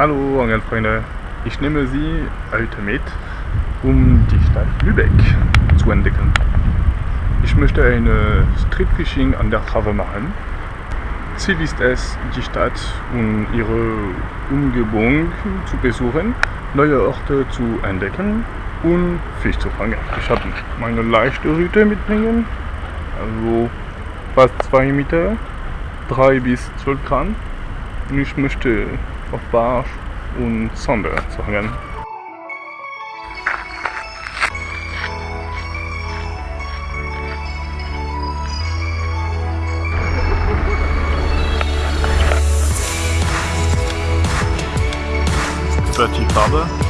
Hallo Angelfreunde, ich nehme Sie heute mit, um die Stadt Lübeck zu entdecken. Ich möchte eine Streetfishing an der Trave machen. Ziel ist es, die Stadt und ihre Umgebung zu besuchen, neue Orte zu entdecken und Fisch zu fangen. Ich habe meine leichte Route mitbringen, also fast 2 Meter, 3 bis 12 Gramm. Und ich möchte auf Barsch und Sonde zu hangen. Die Farbe.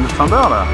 estándar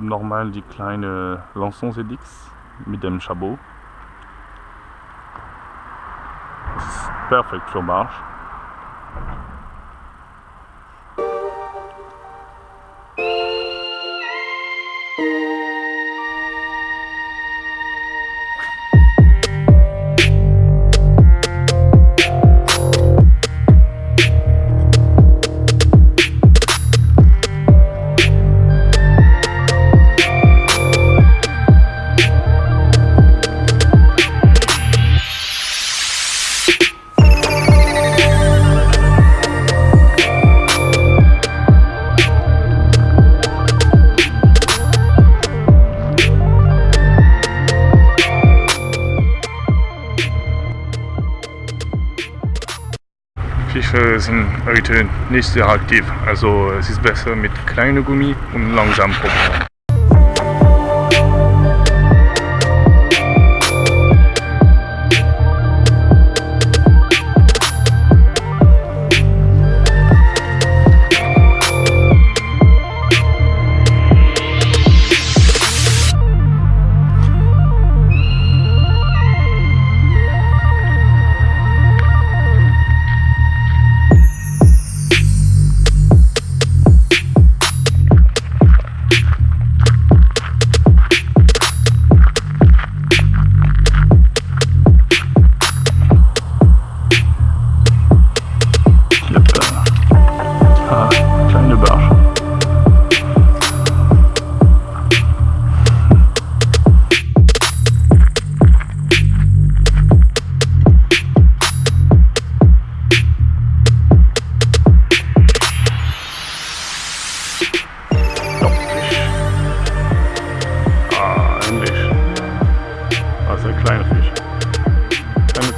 Nochmal die kleine Lançon Sedix mit dem Chabot. Das ist perfekt für Barsch. Sind heute nicht sehr aktiv, also es ist besser mit kleinem Gummi und langsam probieren.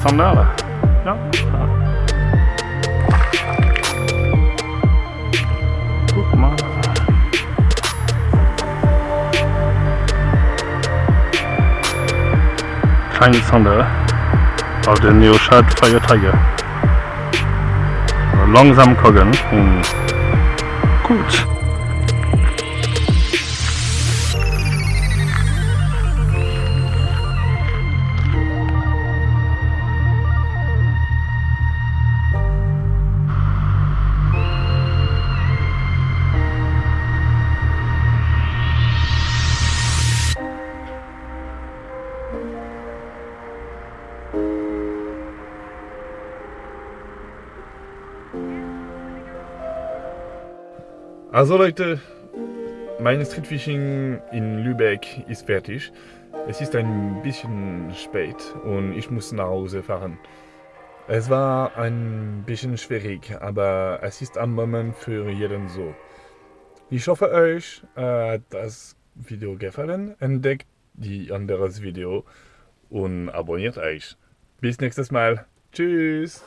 framöver. Ja. Langsammare av den Neoshirt Fire Tiger. Langsam gucken. Hm. Gut. Also Leute, mein Streetfishing in Lübeck ist fertig. Es ist ein bisschen spät und ich muss nach Hause fahren. Es war ein bisschen schwierig, aber es ist am Moment für jeden so. Ich hoffe euch hat das Video gefallen. Entdeckt die anderes Video und abonniert euch. Bis nächstes Mal. Tschüss.